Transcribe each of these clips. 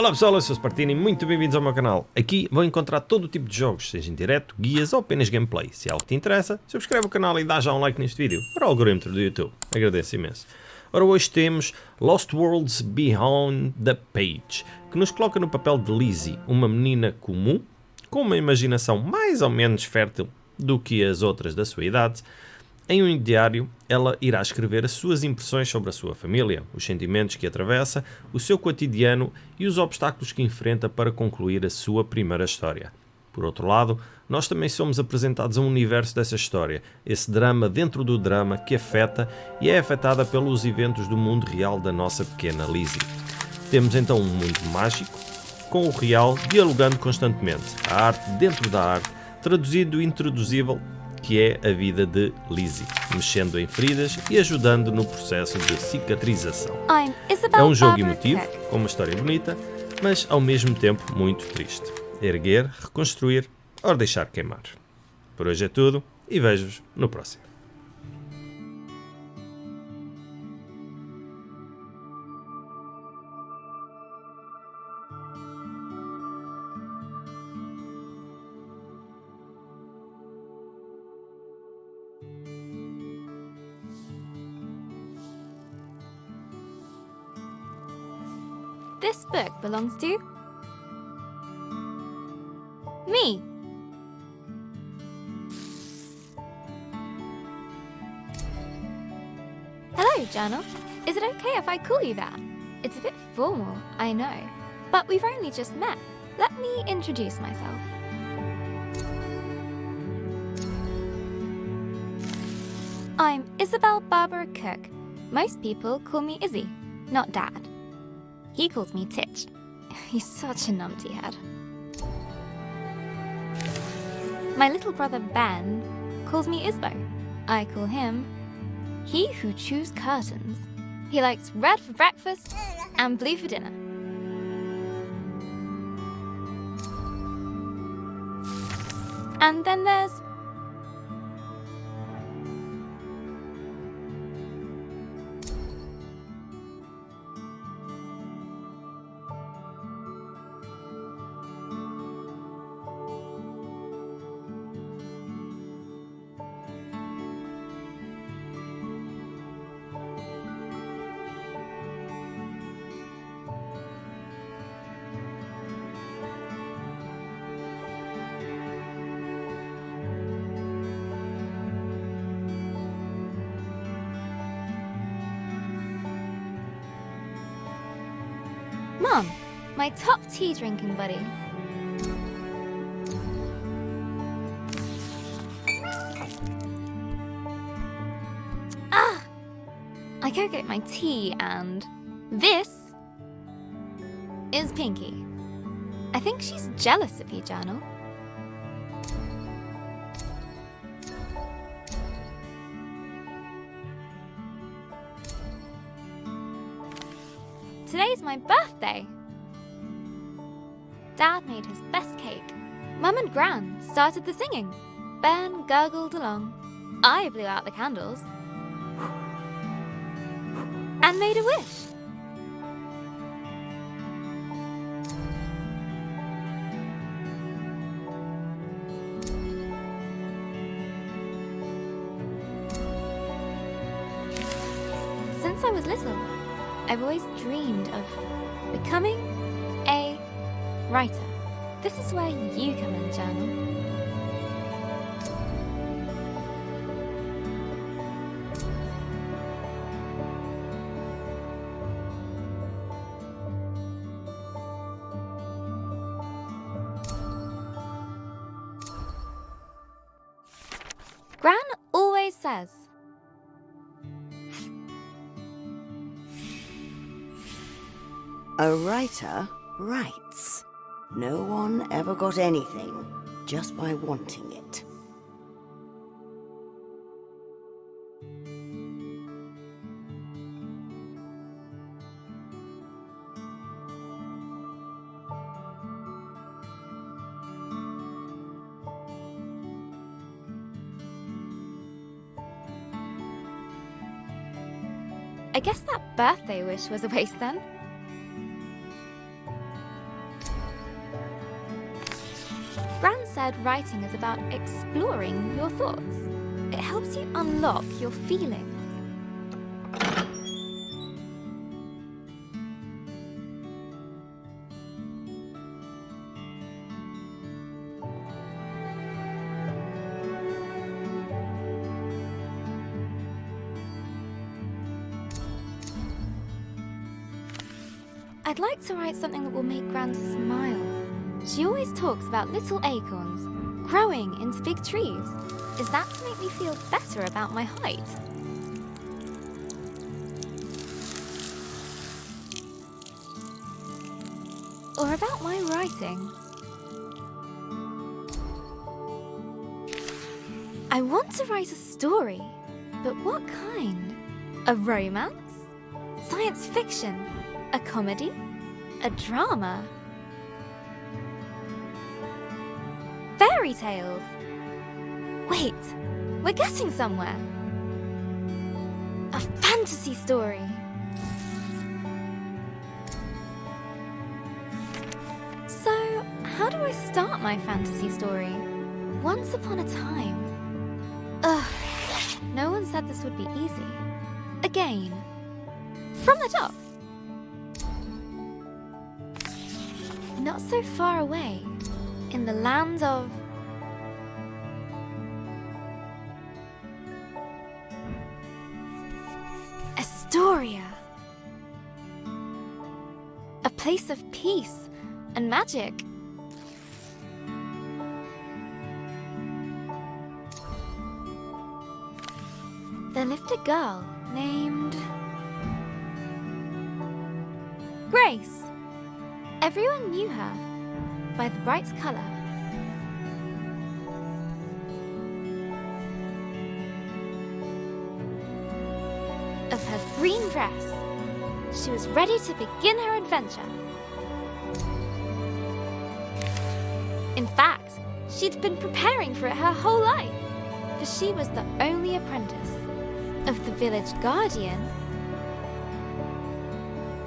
Olá pessoal, eu sou o Spartini muito bem-vindos ao meu canal. Aqui vão encontrar todo o tipo de jogos, seja em direto, guias ou apenas gameplay. Se é algo que te interessa, subscreve o canal e dá já um like neste vídeo, para o algoritmo do YouTube. Agradeço imenso. Ora, hoje temos Lost Worlds Beyond the Page, que nos coloca no papel de Lizzie, uma menina comum, com uma imaginação mais ou menos fértil do que as outras da sua idade, em um diário, ela irá escrever as suas impressões sobre a sua família, os sentimentos que atravessa, o seu cotidiano e os obstáculos que enfrenta para concluir a sua primeira história. Por outro lado, nós também somos apresentados a um universo dessa história, esse drama dentro do drama que afeta e é afetada pelos eventos do mundo real da nossa pequena Lizzie. Temos então um mundo mágico, com o real dialogando constantemente, a arte dentro da arte, traduzido e introduzível que é a vida de Lizzie, mexendo em feridas e ajudando no processo de cicatrização. É um jogo emotivo, com uma história bonita, mas ao mesmo tempo muito triste. Erguer, reconstruir ou deixar queimar. Por hoje é tudo e vejo-vos no próximo. This book belongs to... me. Hello, Journal. Is it okay if I call you that? It's a bit formal, I know. But we've only just met. Let me introduce myself. I'm Isabel Barbara Cook. Most people call me Izzy, not Dad. He calls me Titch. He's such a numpty head. My little brother Ben calls me Isbo. I call him He Who Chews Curtains. He likes red for breakfast and blue for dinner. And then there's Mom, my top tea drinking buddy. Ah! I go get my tea and this is Pinky. I think she's jealous of you, Journal. Today's my birthday. Dad made his best cake. Mum and Gran started the singing. Ben gurgled along. I blew out the candles. And made a wish. I've always dreamed of becoming a writer. This is where you come in, Journal. A writer writes. No one ever got anything just by wanting it. I guess that birthday wish was a waste then. Said writing is about exploring your thoughts. It helps you unlock your feelings. I'd like to write something that will make Gran smile. She always talks about little acorns growing into big trees. Is that to make me feel better about my height? Or about my writing? I want to write a story, but what kind? A romance? Science fiction? A comedy? A drama? Fairy tales? Wait, we're getting somewhere. A fantasy story. So, how do I start my fantasy story? Once upon a time. Ugh, no one said this would be easy. Again. From the top. Not so far away, in the land of Estoria. A place of peace and magic. There lived a girl named Grace. Everyone knew her by the bright color. Of her green dress. She was ready to begin her adventure. In fact, she'd been preparing for it her whole life, for she was the only apprentice of the village guardian,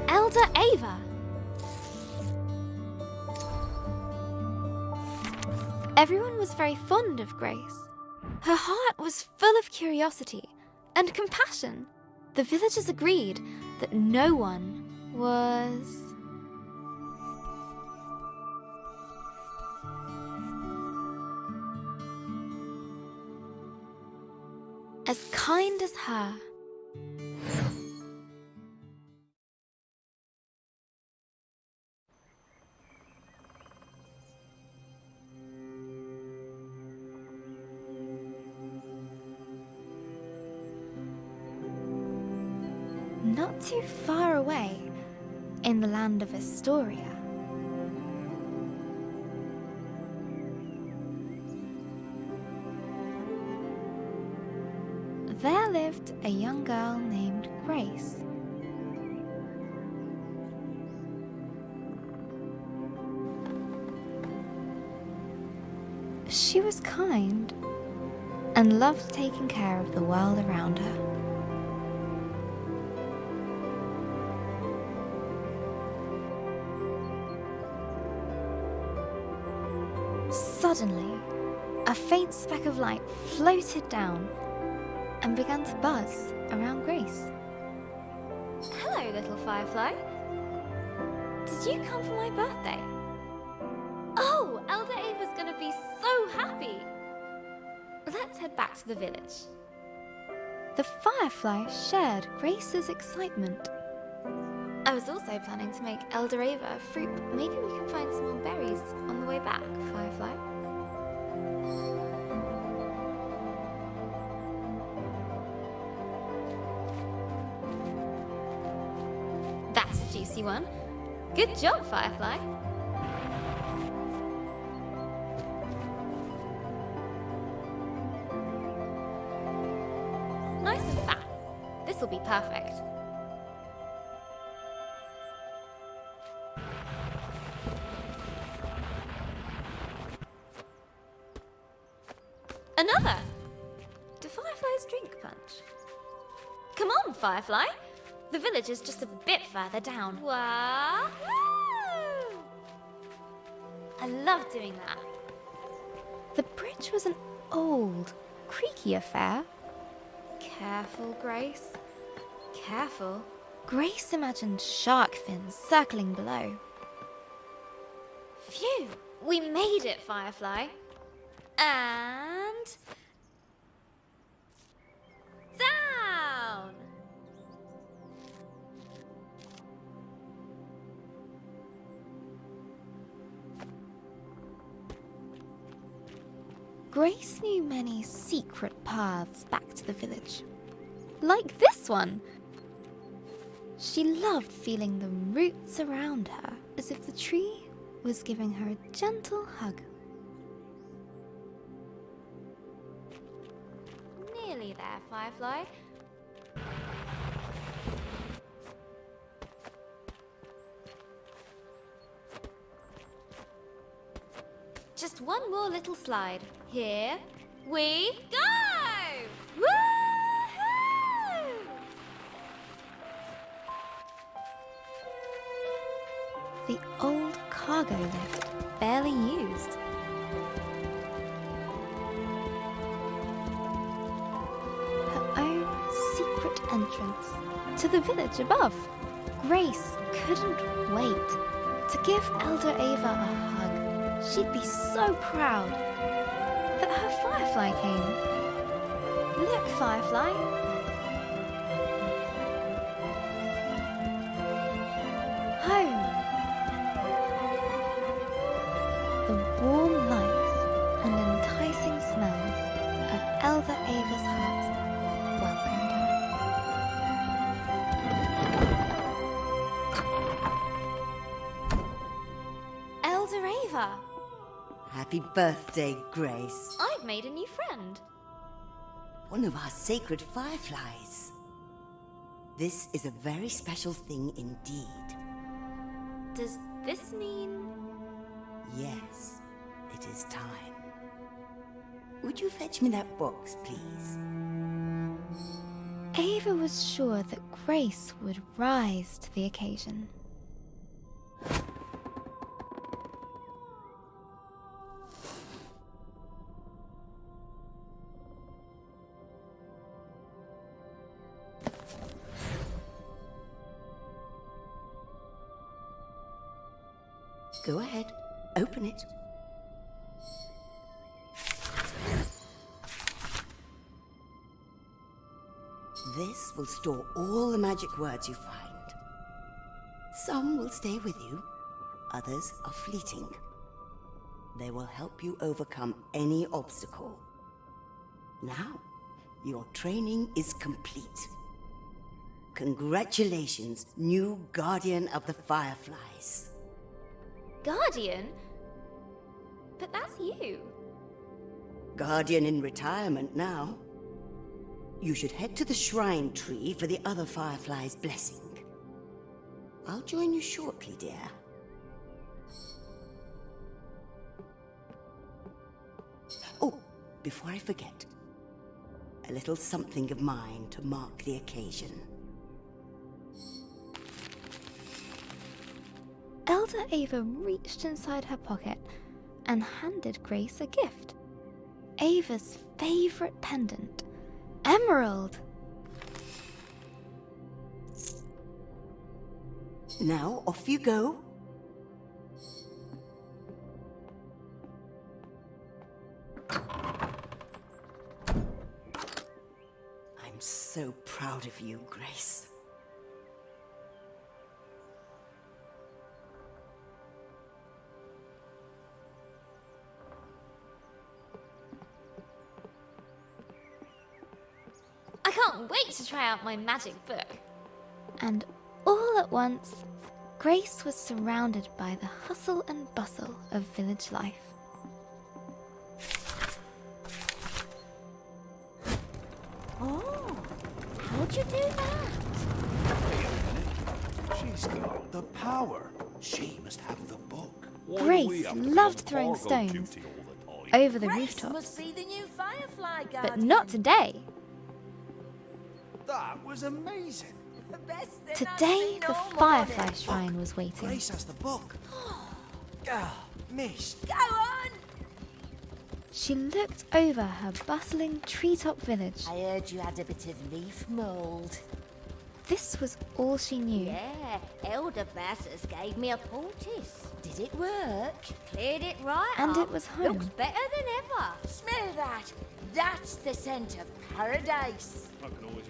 Elder Ava. Everyone was very fond of Grace. Her heart was full of curiosity and compassion. The villagers agreed that no one was. as kind as her. Not too far away, in the land of Estoria. There lived a young girl named Grace. She was kind and loved taking care of the world around her. Suddenly, a faint speck of light floated down and began to buzz around Grace. Hello, little firefly. Did you come for my birthday? Oh, Elder Ava's gonna be so happy! Let's head back to the village. The firefly shared Grace's excitement. I was also planning to make Elder Ava fruit. Maybe we can find some more berries on the way back, Firefly. Good job, Firefly. Nice and fat. This'll be perfect. Another! Do fireflies drink punch? Come on, Firefly. The village is just a bit further down. I love doing that. The bridge was an old, creaky affair. Careful, Grace. Careful. Grace imagined shark fins circling below. Phew! We made it, Firefly. And... Grace knew many secret paths back to the village. Like this one! She loved feeling the roots around her as if the tree was giving her a gentle hug. Nearly there, Firefly. Just one more little slide. Here we go! Woohoo! The old cargo lift, barely used. Her own secret entrance to the village above. Grace couldn't wait to give Elder Ava a hug. She'd be so proud Firefly came. Look, Firefly. Home. The warm lights and enticing smells of Elder Ava's hut welcomed her. Elder Ava! Happy birthday, Grace. I've made a new friend. One of our sacred fireflies. This is a very special thing indeed. Does this mean... Yes, it is time. Would you fetch me that box, please? Ava was sure that Grace would rise to the occasion. Go ahead, open it. This will store all the magic words you find. Some will stay with you, others are fleeting. They will help you overcome any obstacle. Now, your training is complete. Congratulations, new Guardian of the Fireflies. Guardian? But that's you. Guardian in retirement now. You should head to the shrine tree for the other Firefly's blessing. I'll join you shortly, dear. Oh, before I forget, a little something of mine to mark the occasion. Elder Ava reached inside her pocket and handed Grace a gift. Ava's favorite pendant, emerald. Now, off you go. I'm so proud of you, Grace. Can't wait to try out my magic book. And all at once, Grace was surrounded by the hustle and bustle of village life. Oh, how'd you do that? Wait a minute. She's got the power. She must have the book. Grace loved throwing stones over the Grace rooftop, must be the new Firefly but not today. That was amazing. the best thing I've Today, the Firefly morning. Shrine was waiting. Grace has the book. Ah, missed. Go on! she looked over her bustling treetop village. I heard you had a bit of leaf mould. This was all she knew. Yeah, Elder Bassus gave me a poultice. Did it work? Cleared it right And up. it was home. Looks better than ever. Smell that! That's the scent of paradise. I can always use more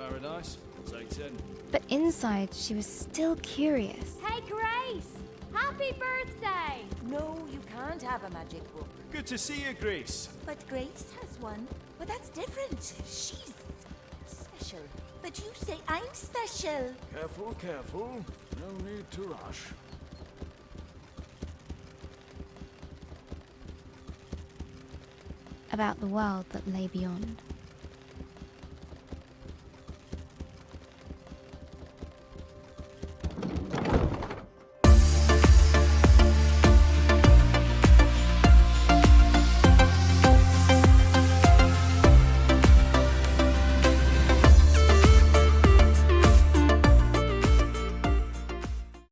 paradise. Take ten. But inside, she was still curious. Hey, Grace! Happy birthday! No, you can't have a magic book. Good to see you, Grace. But Grace has one. But that's different. She's special. But you say I'm special. Careful, careful. No need to rush. about the world that lay beyond.